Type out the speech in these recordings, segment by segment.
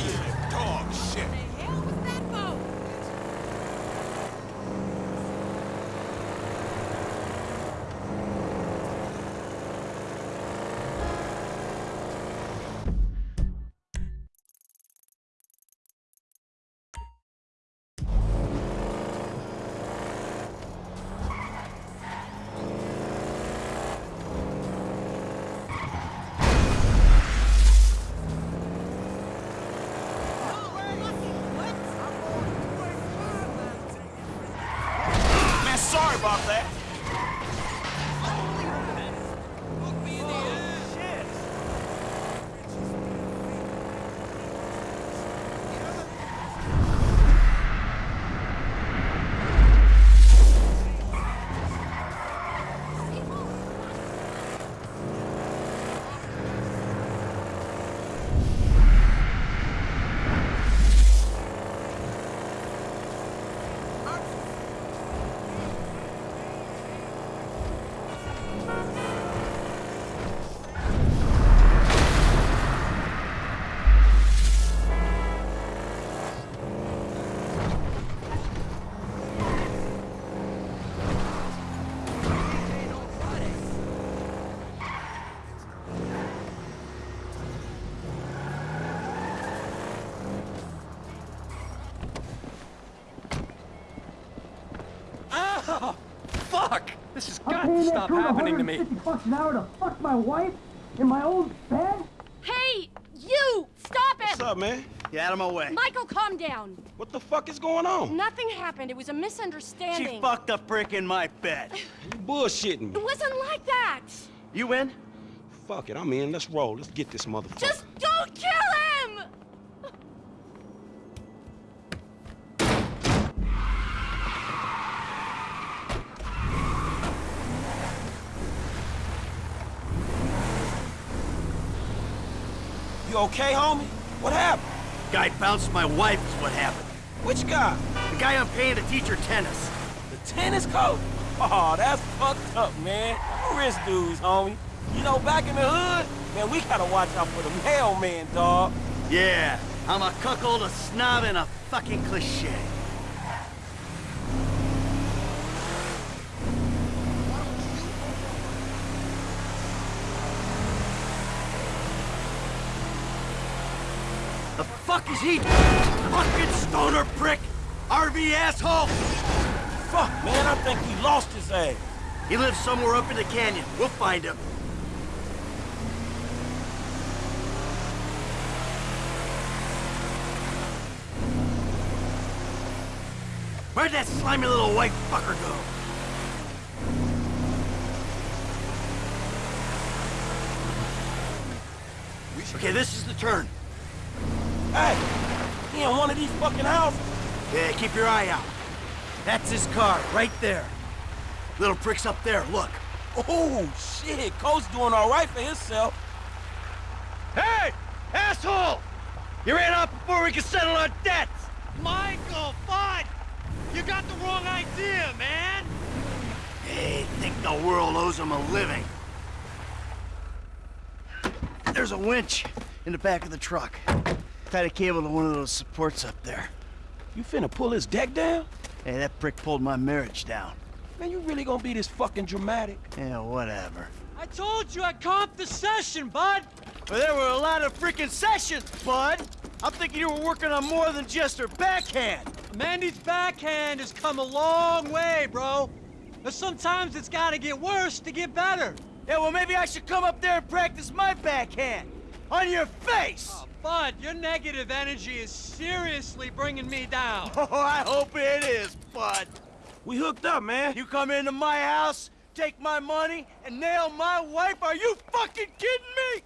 value. About that. Stop crew happening to me. 150 bucks an hour to fuck my wife in my old bed? Hey, you! Stop it! What's up, man? Get out of my way. Michael, calm down. What the fuck is going on? Nothing happened. It was a misunderstanding. She fucked a brick in my bed. You bullshitting me. It wasn't like that. You win? Fuck it, I'm in. Let's roll. Let's get this motherfucker. Just don't kill him! Okay, homie? What happened? Guy bounced my wife is what happened. Which guy? The guy I'm paying to teach her tennis. The tennis coach? Oh, that's fucked up, man. Rich dudes, homie. You know, back in the hood, man, we gotta watch out for the mailman, dog. Yeah, I'm a cuckold, a snob, and a fucking cliche. The fuck is he? Fucking stoner prick! RV asshole! Fuck, man, I think he lost his ass. He lives somewhere up in the canyon. We'll find him. Where'd that slimy little white fucker go? Okay, this is the turn. Hey, he in one of these fucking houses? Yeah, keep your eye out. That's his car, right there. Little prick's up there, look. Oh, shit, Coach doing all right for himself. Hey! Asshole! You ran off before we could settle our debts! Michael, bud! You got the wrong idea, man! They think the world owes them a living. There's a winch in the back of the truck. Tied a cable to one of those supports up there. You finna pull his deck down? Hey, that prick pulled my marriage down. Man, you really gonna be this fucking dramatic? Yeah, whatever. I told you I comped the session, bud! Well, there were a lot of freaking sessions, bud! I'm thinking you were working on more than just her backhand! Mandy's backhand has come a long way, bro. But sometimes it's gotta get worse to get better. Yeah, well, maybe I should come up there and practice my backhand! On your face! Oh, bud, your negative energy is seriously bringing me down. Oh, I hope it is, bud! We hooked up, man. You come into my house, take my money, and nail my wife? Are you fucking kidding me?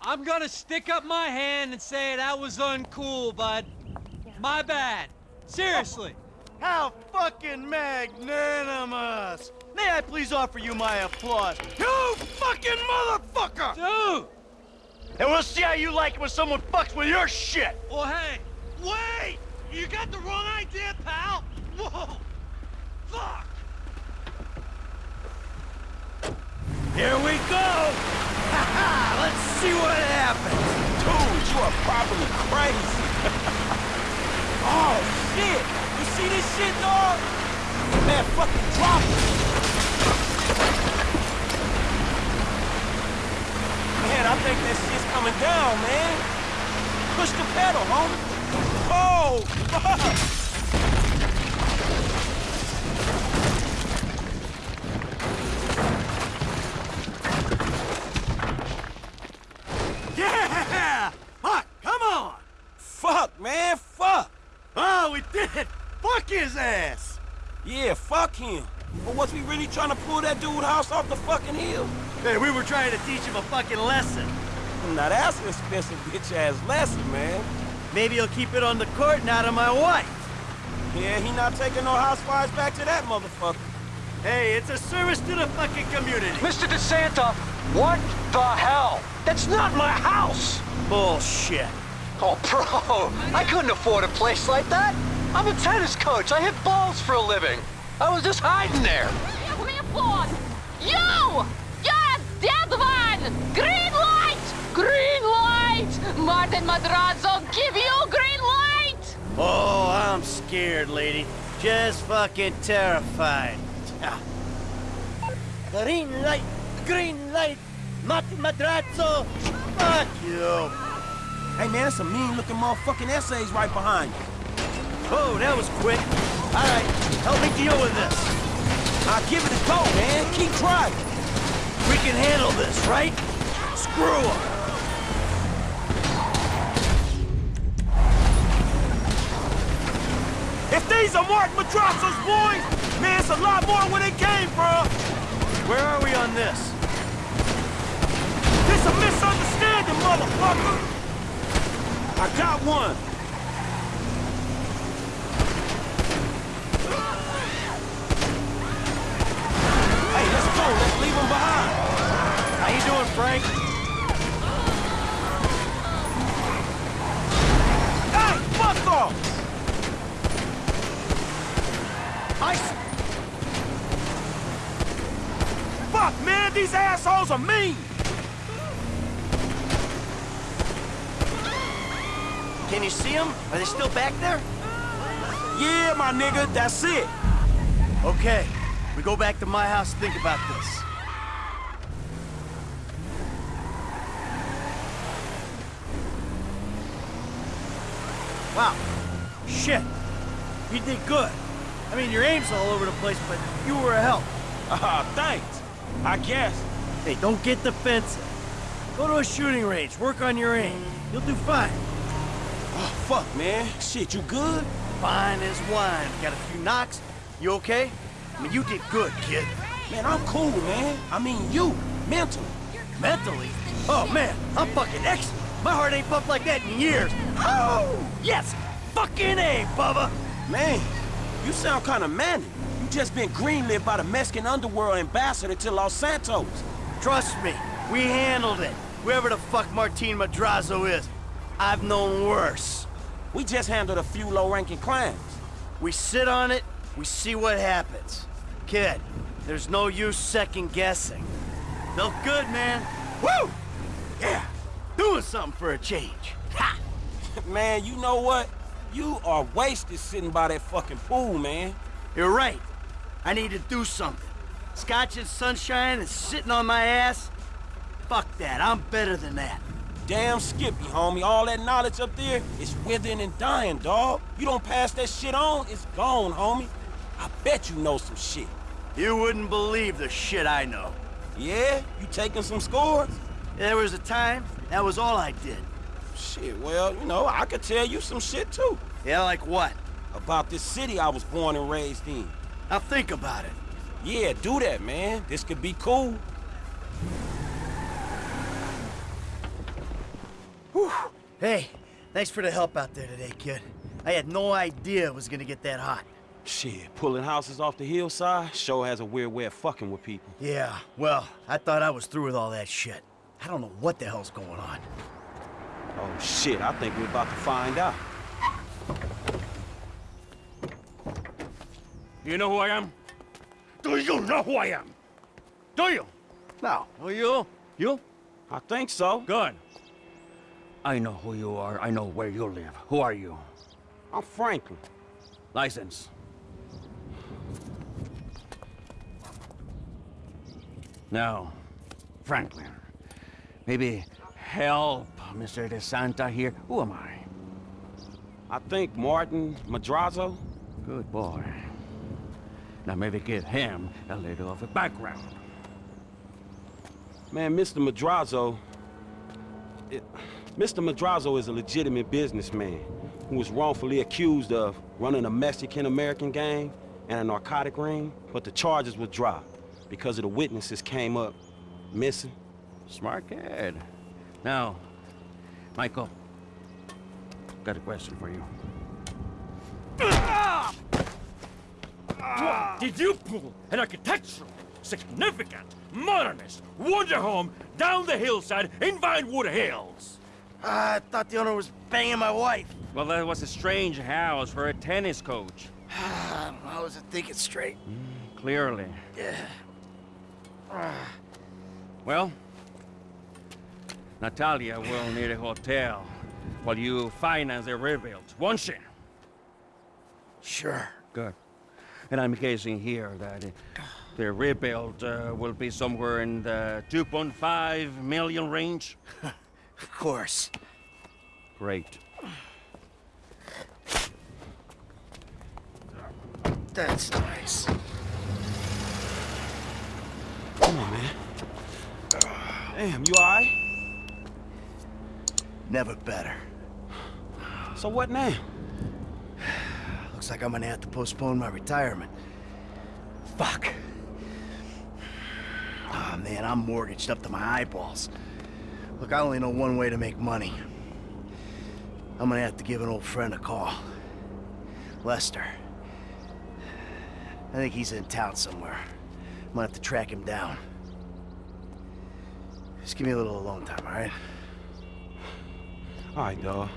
I'm gonna stick up my hand and say that was uncool, bud. My bad. Seriously. How fucking magnanimous! May I please offer you my applause? You fucking motherfucker! Dude! And we'll see how you like it when someone fucks with your shit! Well, hey, wait! You got the wrong idea, pal! Whoa! Fuck! Here we go! Ha ha! Let's see what happens! Dude, you are probably crazy. oh, shit. You see this shit, dog? Man, fucking drop it. Man, I think that shit's coming down, man. Push the pedal, homie. Oh, fuck. Yeah! Fuck, come on! Fuck, man, fuck. Oh, we did it! Fuck his ass! Yeah, fuck him. But was we really trying to pull that dude house off the fucking hill? Hey, we were trying to teach him a fucking lesson. Now that's an expensive bitch-ass lesson, man. Maybe he'll keep it on the court and out of my wife. Yeah, he not taking no house fires back to that motherfucker. Hey, it's a service to the fucking community. Mr. DeSanta, what the hell? That's not my house! Bullshit. Oh, bro, I couldn't afford a place like that. I'm a tennis coach. I hit balls for a living. I was just hiding there. Give me a phone! You! You're dead one! Green light! Green light! Martin Madrazo, give you green light! Oh, I'm scared, lady. Just fucking terrified. Green light, green light, Martin Madrazo! Fuck you. Hey, man, that's some mean-looking motherfucking essays right behind you. Oh, that was quick. All right, help me deal with this. I'll give it a go, man. Keep driving. We can handle this, right? Screw Screw 'em. If these are Martin Madrazo's boys, man, it's a lot more where they came from. Where are we on this? It's a misunderstanding, motherfucker. I got one. Hey, let's go. Let's leave him behind. How you? Hey, fuck off! I Fuck, man, these assholes are mean! Can you see them? Are they still back there? Yeah, my nigga, that's it. Okay, we go back to my house think about this. Wow. Shit. You did good. I mean, your aim's all over the place, but you were a help. Ah, thanks. I guess. Hey, don't get defensive. Go to a shooting range, work on your aim. You'll do fine. Oh, fuck, man. Shit, you good? Fine as wine. Got a few knocks. You okay? I mean, you did good, kid. Man, I'm cool, man. I mean, you, mentally. Mentally? Oh, man, I'm fucking excellent. My heart ain't pumped like that in years. Oh, yes! Fucking A, Bubba! Man, you sound kind of manly. You just been greenlit by the Mexican underworld ambassador to Los Santos. Trust me, we handled it. Whoever the fuck Martin Madrazo is, I've known worse. We just handled a few low-ranking crimes. We sit on it, we see what happens. Kid, there's no use second guessing. Felt good, man. Woo! Yeah, doing something for a change. Ha! Man, you know what? You are wasted sitting by that fucking pool, man. You're right. I need to do something. Scotch and sunshine and sitting on my ass? Fuck that, I'm better than that. Damn Skippy, homie. All that knowledge up there is withering and dying, dog. You don't pass that shit on, it's gone, homie. I bet you know some shit. You wouldn't believe the shit I know. Yeah? You taking some scores? There was a time, that was all I did. Shit, well, you know, I could tell you some shit, too. Yeah, like what? About this city I was born and raised in. Now think about it. Yeah, do that, man. This could be cool. Whew. Hey, thanks for the help out there today, kid. I had no idea it was gonna get that hot. Shit, pulling houses off the hillside sure has a weird way of fucking with people. Yeah, well, I thought I was through with all that shit. I don't know what the hell's going on. Oh, shit, I think we're about to find out. Do you know who I am? Do you know who I am? Do you? No. Oh, you? You? I think so. Good. I know who you are. I know where you live. Who are you? I'm Franklin. License. Now, Franklin, maybe help Mr. DeSanta here. Who am I? I think Martin Madrazo. Good boy. Now maybe give him a little of a background. Man, Mr. Madrazo... It, Mr. Madrazo is a legitimate businessman who was wrongfully accused of running a Mexican-American gang and a narcotic ring, but the charges were dropped because of the witnesses came up missing. Smart kid. Now, Michael, got a question for you. Did you pull an architectural, significant, modernist wonder home down the hillside in Vinewood Hills? Ah, I thought the owner was banging my wife. Well, that was a strange house for a tennis coach. I wasn't thinking straight. Mm, clearly. Yeah. Well, Natalia will need a hotel while you finance the rebuild, won't she? Sure. Good. And I'm guessing here that uh, the rebuild uh, will be somewhere in the 2.5 million range. Of course. Great. That's nice. Come on, man. Damn, you alright? Never better. So what now? Looks like I'm gonna have to postpone my retirement. Fuck. Oh man, I'm mortgaged up to my eyeballs. Look, I only know one way to make money. I'm gonna have to give an old friend a call. Lester. I think he's in town somewhere. I'm gonna have to track him down. Just give me a little alone time, alright? Alright, dawg.